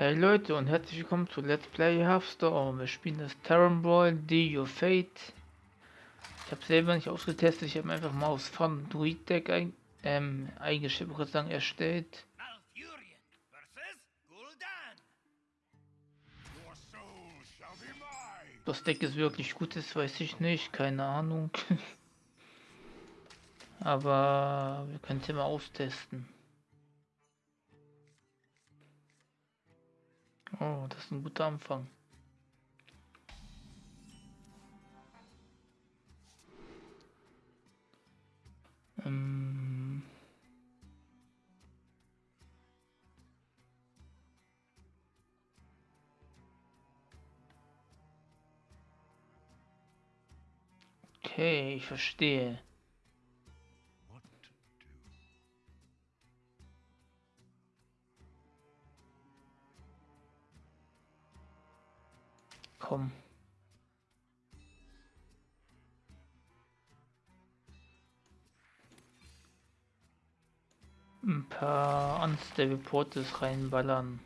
Hey Leute und herzlich willkommen zu Let's Play Hearthstone. Wir spielen das Terran Brawl D Your Fate. Ich habe selber nicht ausgetestet, ich habe einfach mal aus Fun Druid Deck ein, ähm, sagen, erstellt. Das Deck ist wirklich gut, das weiß ich nicht, keine Ahnung. Aber wir können es ja mal austesten. Oh, das ist ein guter Anfang. Ähm okay, ich verstehe. Paar Unstable Portes reinballern.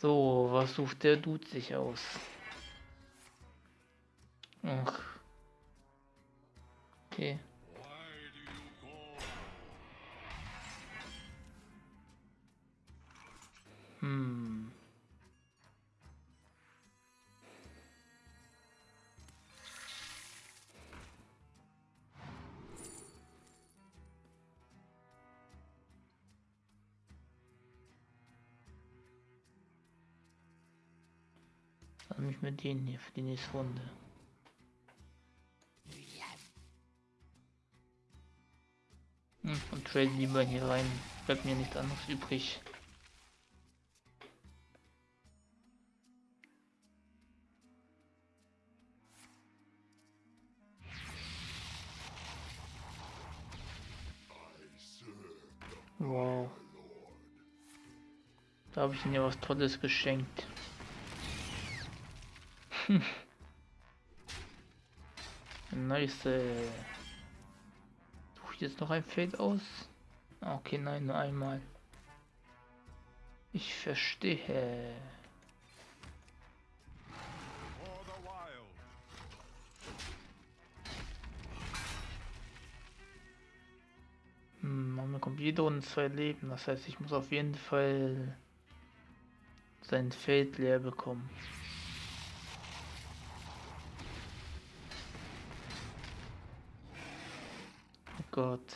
So, was sucht der Dude sich aus? Denen hier für die nächste Runde. Hm, und trade lieber hier rein. Bleibt mir nichts anderes übrig. Wow. Da habe ich mir was Tolles geschenkt. nice. Äh, Suche ich jetzt noch ein Feld aus? Okay, nein, nur einmal. Ich verstehe. Hm, man bekommt jede Runde zwei Leben. Das heißt, ich muss auf jeden Fall sein Feld leer bekommen. Gott.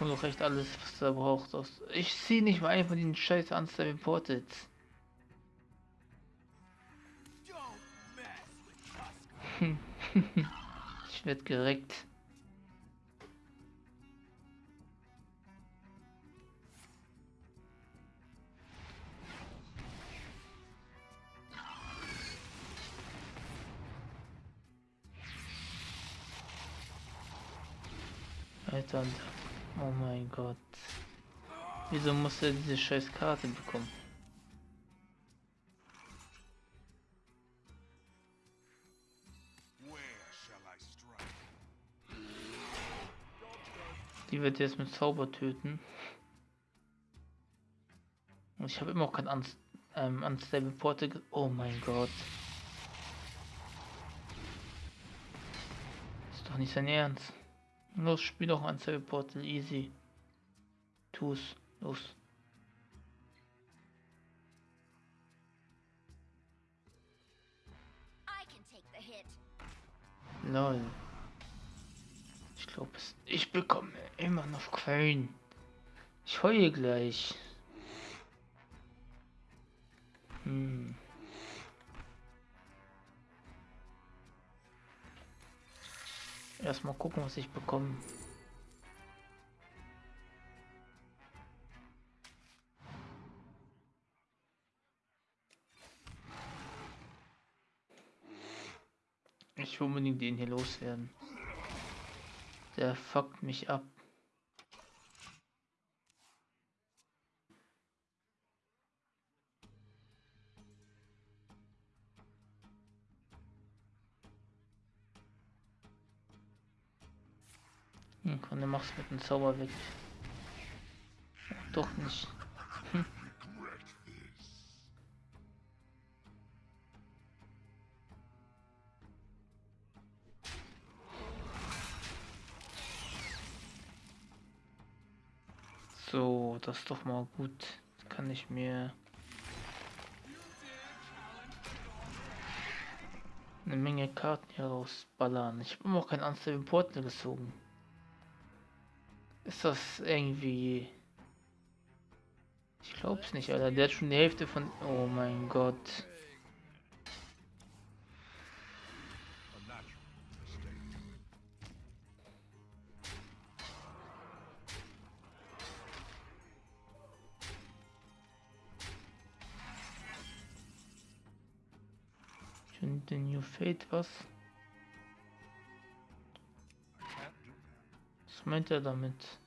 Und doch echt alles, was er braucht. Ich ziehe nicht mal einfach den scheiß Unstable Portals. ich werde gereckt. Alter, oh mein Gott. Wieso muss er diese scheiß Karte bekommen? Die wird jetzt mit Zauber töten. Und ich habe immer auch kein Unst ähm, Unstable Porte. Oh mein Gott. Ist doch nicht sein Ernst. Los, spiel doch ein Portal easy. Tu's, los. Lol. Ich glaube, ich bekomme immer noch keinen. Ich heule gleich. Hm. Erstmal gucken, was ich bekomme. Ich will unbedingt den hier loswerden. Der fuckt mich ab. Und machst du mit dem Zauber weg. Doch nicht. So, das ist doch mal gut. Das kann ich mir eine Menge Karten hier rausballern. Ich habe immer auch kein Unstable Portal gezogen. Ist das irgendwie... Ich glaub's nicht, Alter. Der hat schon die Hälfte von... Oh mein Gott. The New Fate, was? Was meint er damit?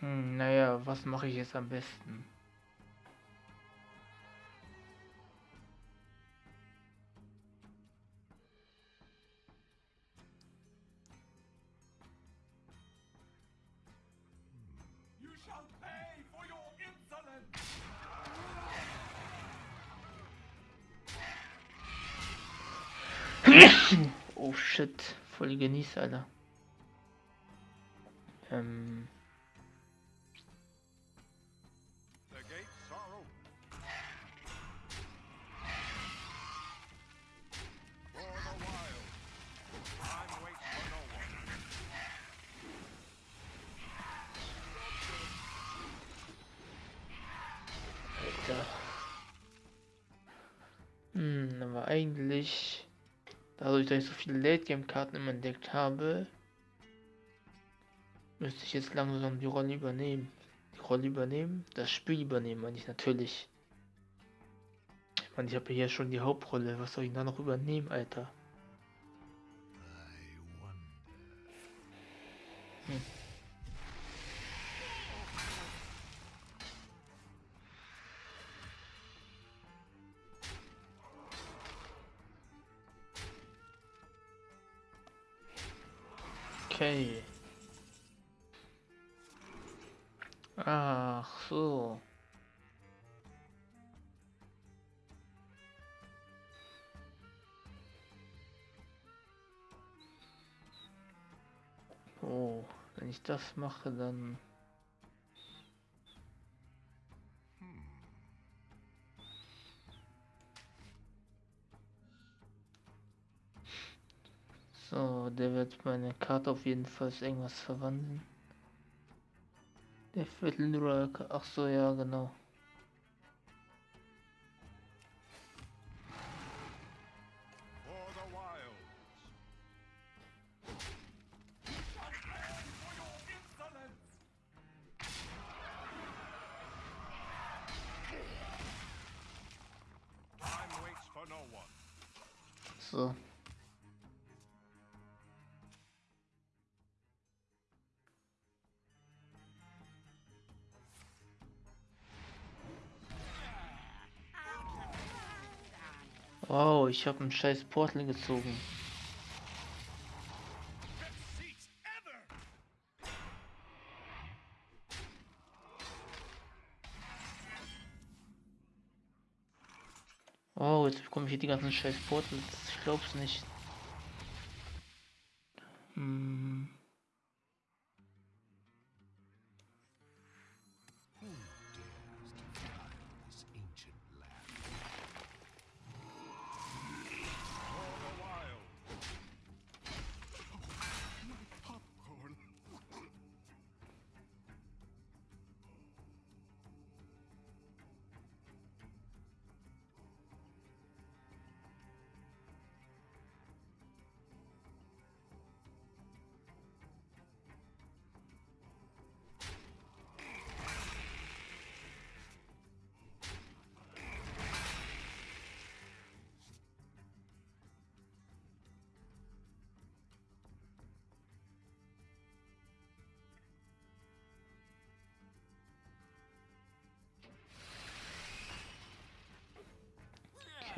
Hm, naja, was mache ich jetzt am besten? oh shit, voll genießt, Alter. Ähm. Eigentlich Dadurch, dass ich so viele Late-Game-Karten immer entdeckt habe, müsste ich jetzt langsam die Rolle übernehmen. Die Rolle übernehmen? Das Spiel übernehmen, meine ich natürlich. Ich meine, ich habe hier schon die Hauptrolle. Was soll ich da noch übernehmen, Alter? Hm. Das mache, dann... So, der wird meine Karte auf jeden Fall irgendwas verwandeln. Der Viertel Ach so, ja, genau. Wow, ich habe einen scheiß Portal gezogen. Wow, jetzt bekomme ich hier die ganzen scheiß Portals. Ich glaub's nicht.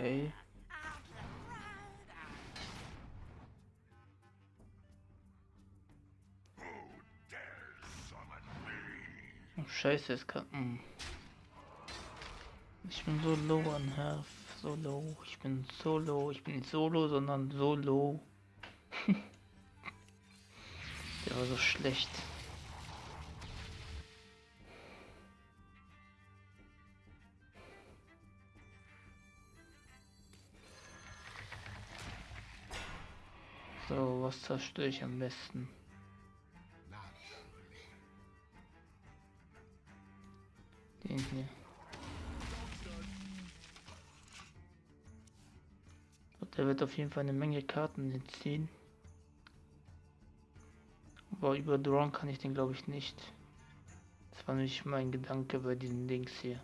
Okay. Oh, scheiße, es kann... Hm. Ich bin so low an Health. So low. Ich bin so low. Ich bin nicht solo, sondern so low. Der war so schlecht. Was zerstöre ich am besten? Den hier. Der wird auf jeden Fall eine Menge Karten ziehen. Aber über Drawn kann ich den glaube ich nicht. Das war nämlich mein Gedanke bei diesen Links hier.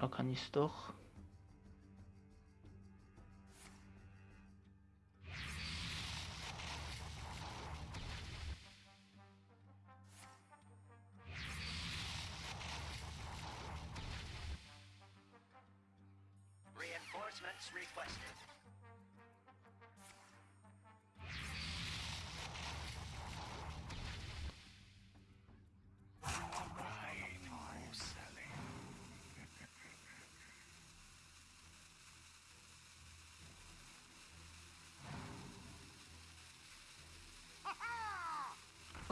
Da kann es doch.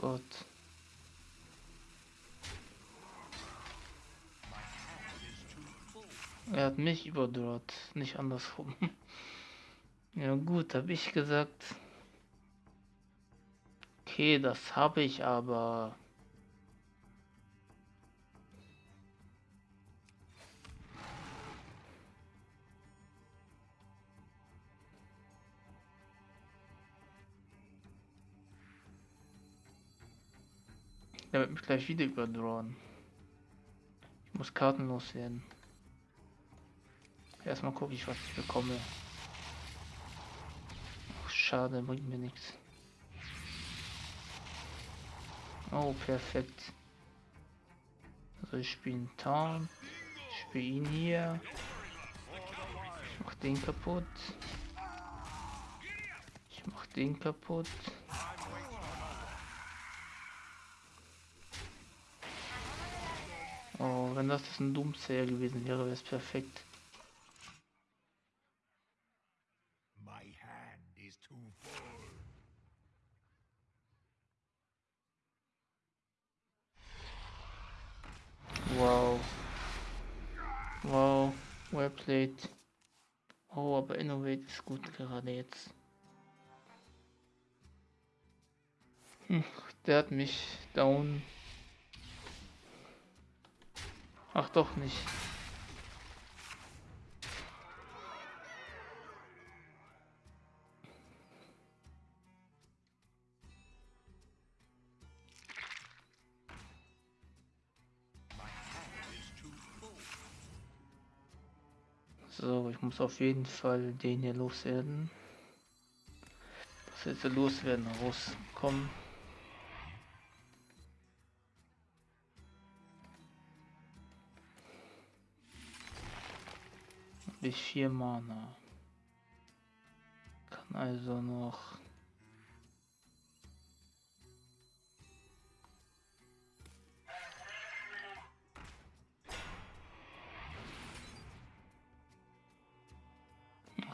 Gott. Er hat mich überdroht, nicht andersrum. ja gut, habe ich gesagt. Okay, das habe ich aber. Der wird mich gleich wieder überdrohen. Ich muss kartenlos werden. Erstmal gucke ich, was ich bekomme. Ach, schade, bringt mir nichts. Oh, perfekt. Also ich spiele Taunt. Ich spiele ihn hier. Ich mach den kaputt. Ich mach den kaputt. Oh, wenn das ein Doomsayer gewesen wäre, wäre es perfekt. My hand is too full. Wow. Wow. Well played. Oh, aber Innovate ist gut gerade jetzt. Hm, der hat mich down. Ach doch nicht. So, ich muss auf jeden Fall den hier loswerden. Das jetzt loswerden rauskommen. Ich vier Mana. Kann also noch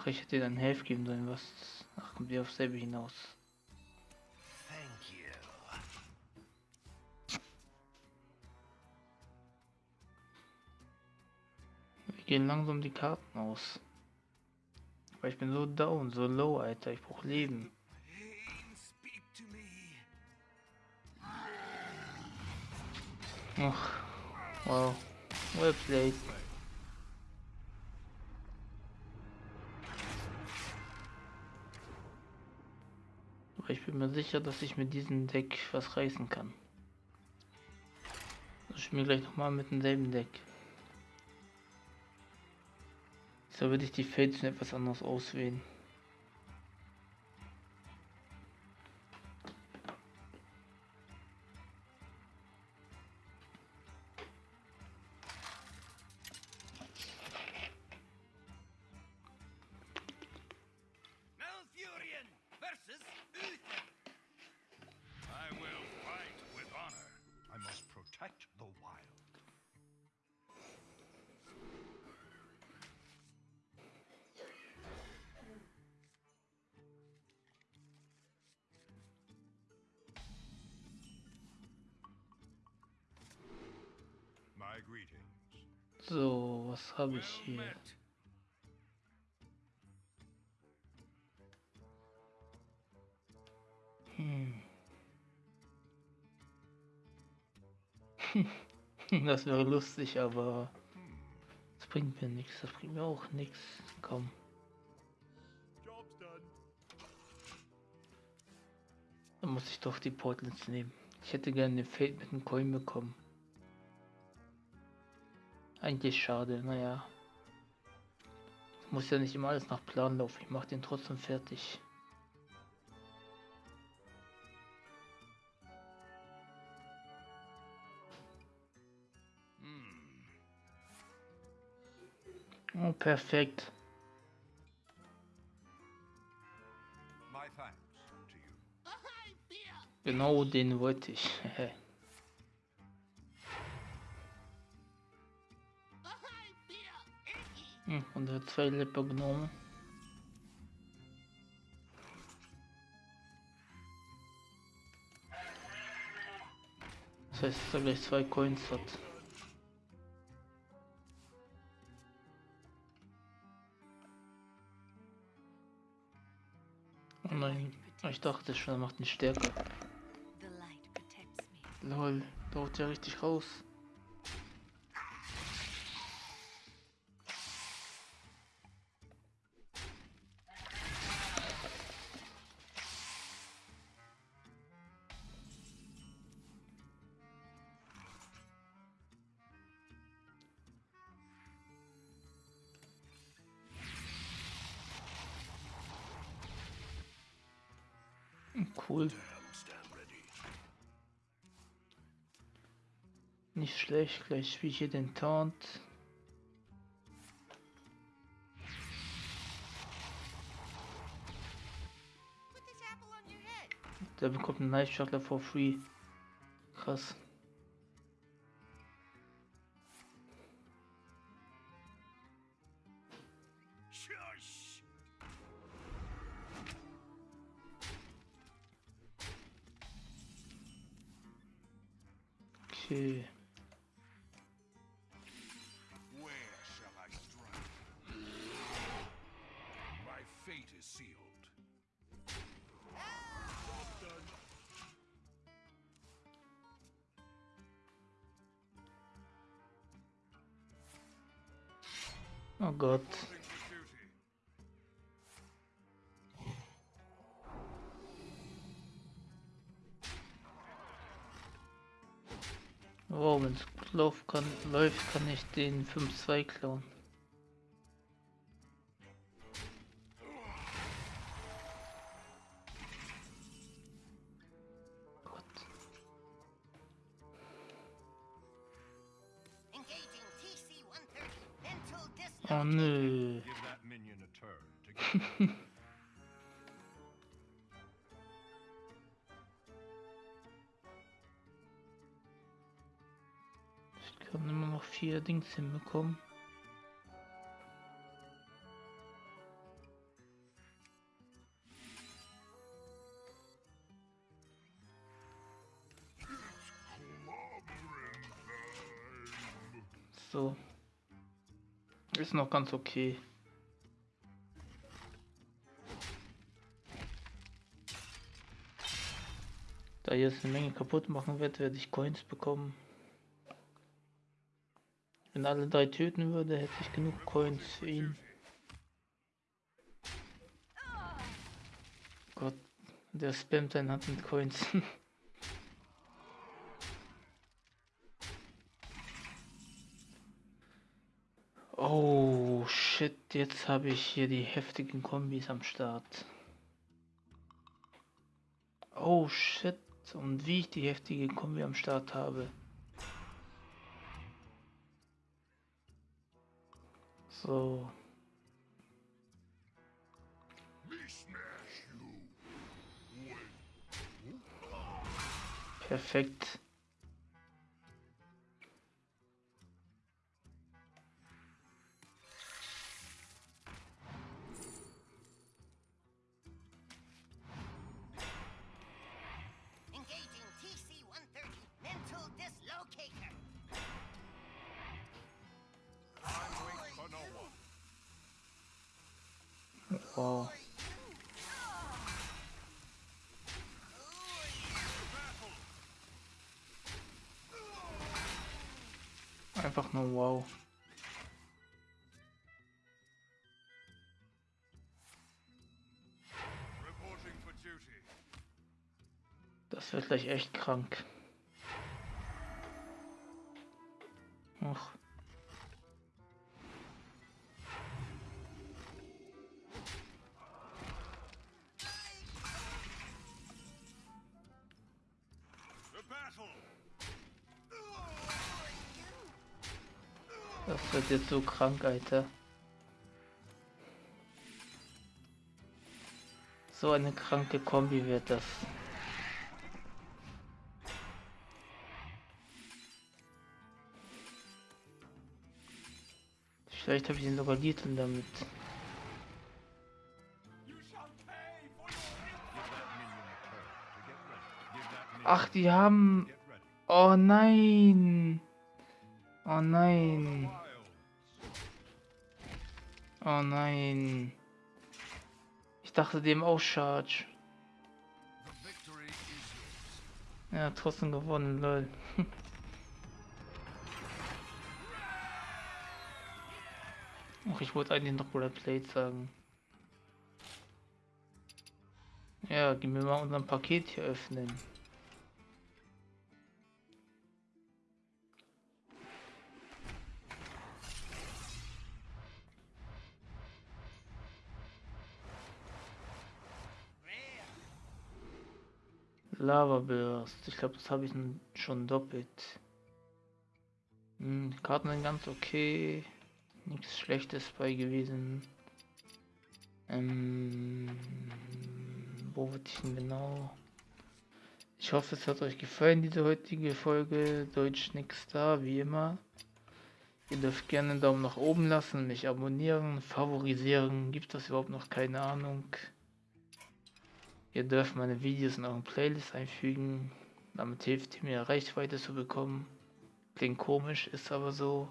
Ach, ich hätte dir dann Helf geben sollen, was. Ach, kommt ihr auf selbe hinaus. Gehen langsam die Karten aus. Weil ich bin so down, so low, Alter. Ich brauch Leben. Ach, wow. Well played. Aber ich bin mir sicher, dass ich mit diesem Deck was reißen kann. Ich spiele gleich nochmal mit demselben Deck. So würde ich die Fates etwas anders auswählen. So, was habe ich hier? Hm. Das wäre lustig, aber das bringt mir nichts. Das bringt mir auch nichts. Komm. Dann muss ich doch die Portals nehmen. Ich hätte gerne den Fate mit dem Coin bekommen. Eigentlich schade, naja. Muss ja nicht immer alles nach Plan laufen. Ich mach den trotzdem fertig. Oh, perfekt. Genau den wollte ich. Hm, und er hat zwei Lippe genommen. Das heißt, dass er gleich zwei Coins hat. Oh nein, ich dachte schon, er macht ihn stärker. Lol, da haut ja richtig raus. Cool. Nicht schlecht, gleich spiele ich hier den Taunt. Der bekommt einen Knife Shuttler for free. Krass. Okay. Where shall I strike? My fate is sealed. Oh Gott. Läuft kann, läuft, kann ich den 5-2 klauen. Gott. Engaging TC-130. Mental Oh nö. vier Dings hinbekommen. So. Ist noch ganz okay. Da jetzt eine Menge kaputt machen wird, werde ich Coins bekommen. Wenn alle drei töten würde, hätte ich genug Coins für ihn. Gott, der spammt seine Hand mit Coins. oh shit, jetzt habe ich hier die heftigen Kombis am Start. Oh shit, und wie ich die heftige Kombi am Start habe. Oh. So. Perfekt. Wow. Das wird gleich echt krank. Ach. Wird jetzt so krank, Alter. So eine kranke Kombi wird das. Vielleicht habe ich ihn sogar Liedl damit. Ach, die haben. Oh nein. Oh nein. Oh nein. Ich dachte dem auch Charge. Ja, trotzdem gewonnen, lol. Ach, ich wollte eigentlich noch Red Plate sagen. Ja, gib mir mal unser Paket hier öffnen. Lava Burst. Ich glaube, das habe ich schon doppelt. Hm, Karten sind ganz okay. Nichts Schlechtes bei gewesen. Ähm, wo wird ich denn genau? Ich hoffe, es hat euch gefallen, diese heutige Folge. Deutsch nix da, wie immer. Ihr dürft gerne einen Daumen nach oben lassen, mich abonnieren, favorisieren. Gibt das überhaupt noch keine Ahnung? Ihr dürft meine Videos in euren Playlist einfügen. Damit hilft ihr mir Reichweite zu bekommen. Klingt komisch, ist aber so.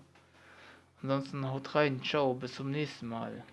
Ansonsten haut rein. Ciao, bis zum nächsten Mal.